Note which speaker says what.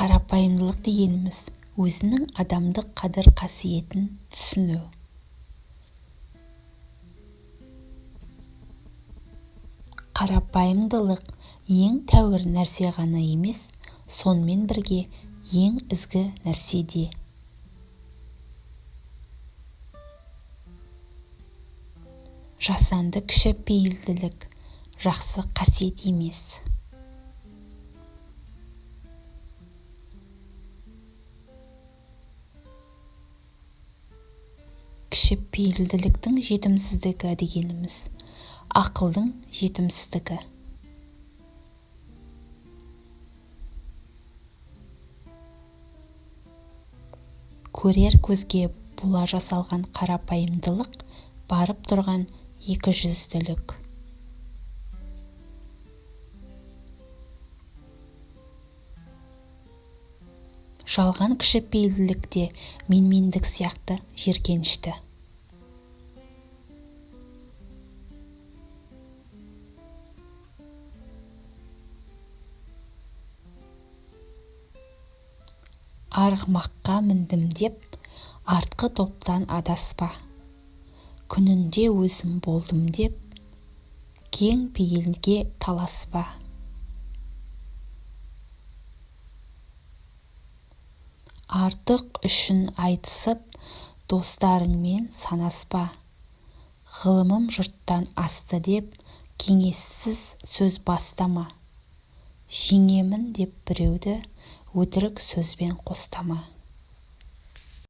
Speaker 1: қарапайымдылық дегеніміз өзінің адамдық қадір-қасиетін түсіну. Қарапайымдылық ең тәуір нәрсе ғана емес сонымен бірге ең ізгі нәрсе де. Жасанды кішіпейілділік жақсы қасиет емес. Кішіпейілділіктің жетімсіздігі дегеніміз. Ақылдың жетімсіздігі. Көрер көзге бола жасалған қарапайымдылық барып тұрған екіжүзділік. Жалған кішіпейілділік те менмендік сияқты жеркенішті. Арғымаққа міндім деп артқы топтан адаспа. Күнінде өзім болдым деп кең пейілге таласпа. Артық үшін айтысып достарыңмен санаспа. Ғылымым жұрттан асты деп кеңессіз сөз бастама. Жеңемін деп біреуді өтірік сөзбен қостама.